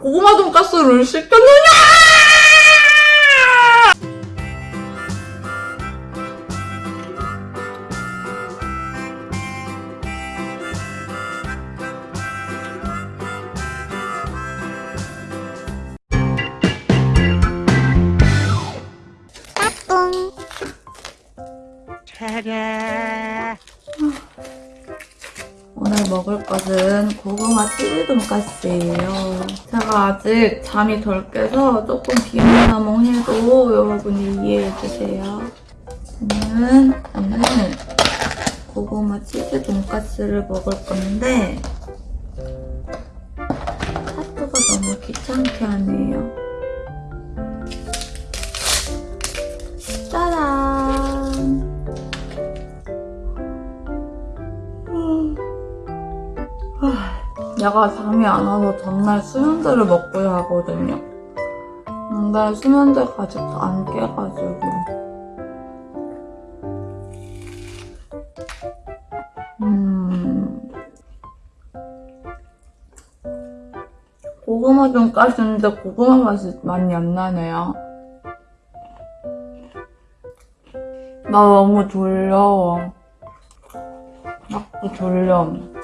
고구마 돈가스를 시켰느냐? 오늘 먹을 것은 고구마 치즈 돈가스예요. 제가 아직 잠이 덜 깨서 조금 비몽사몽해도 여러분이 이해해주세요. 저는 오늘 고구마 치즈 돈가스를 먹을 건데 카트가 너무 귀찮게 하네요. 얘가 잠이 안 와서 전날 수면제를 먹고 자거든요. 근데 수면제가 아직도 안 깨가지고. 음. 고구마 돈가스인데 고구마 맛이 많이 안 나네요. 나 너무 졸려. 자꾸 졸려.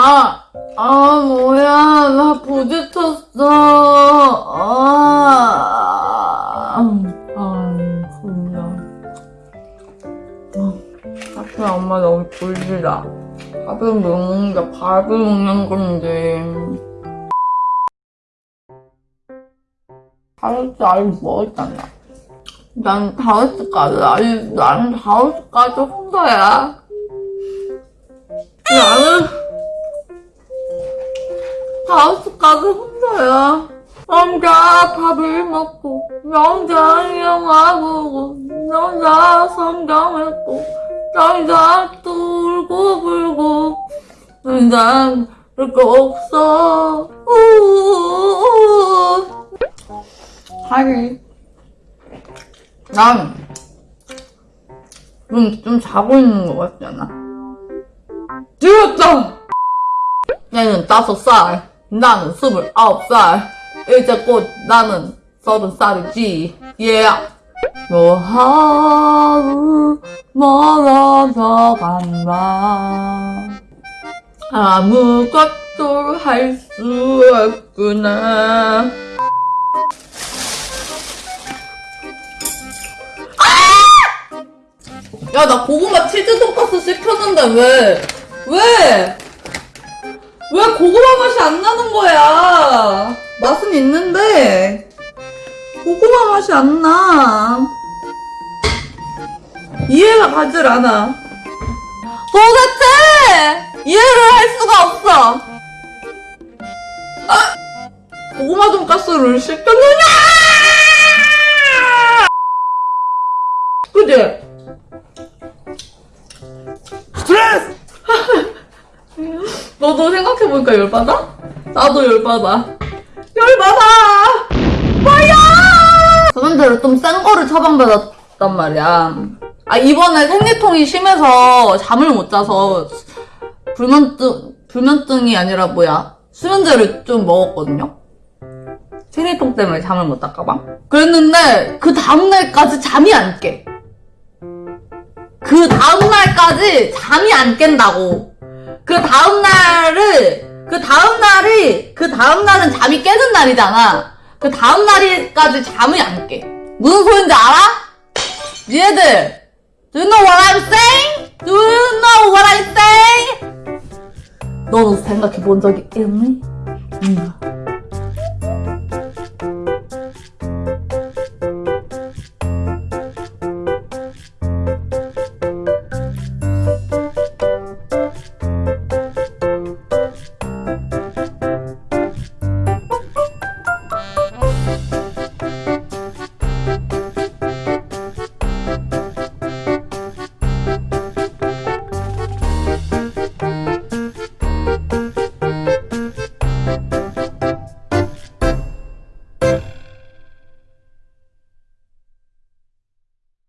아, 아, 뭐야. 나 부딪혔어. 아, 아, 졸려. 사실 엄마 너무 졸리다. 밥을 먹는데, 밥을 먹는 건데. 다이어트 아직 먹었잖아. 난 다이어트까지, 아니, 나는 다이어트까지 혼자야. 나는, 다이어트까지 혼자야. 혼자 밥을 먹고, 혼자 영화 보고, 혼자 성경 읽고, 혼자 울고 불고, 혼자 별거 없어. 하리. 난, 좀, 좀 자고 있는 것 같지 않아? 죽었다! 얘는 다섯 살, 나는 스물아홉 살, 이제 곧 나는 서른 살이지, 예. 뭐 하루 멀어져 간다. 아무것도 할 수 없구나. 야, 나 고구마 치즈 돈가스 시켰는데 왜? 왜? 왜 고구마 맛이 안 나는 거야? 맛은 있는데 고구마 맛이 안 나. 이해가 가질 않아. 도대체 이해를 할 수가 없어. 아! 고구마 돈가스를 시켰느냐? 그지? 너도 생각해보니까 열받아? 나도 열받아. 열받아! 뭐야! 저번대로 좀센 거를 처방받았단 말이야. 아, 이번에 생리통이 심해서 잠을 못 자서 불면증, 불면증이 아니라 뭐야. 수면제를 좀 먹었거든요? 생리통 때문에 잠을 못 잤까봐. 그랬는데, 그 다음날까지 잠이 안 깨. 그 다음날까지 잠이 안 깬다고. 그 다음날을, 그 다음날이, 그 다음날은 잠이 깨는 날이잖아. 그 다음날까지 잠이 안 깨. 무슨 소린지 알아? 니네들, do you know what I'm saying? Do you know what I'm saying? 너도 생각해 본 적이 있니? 응.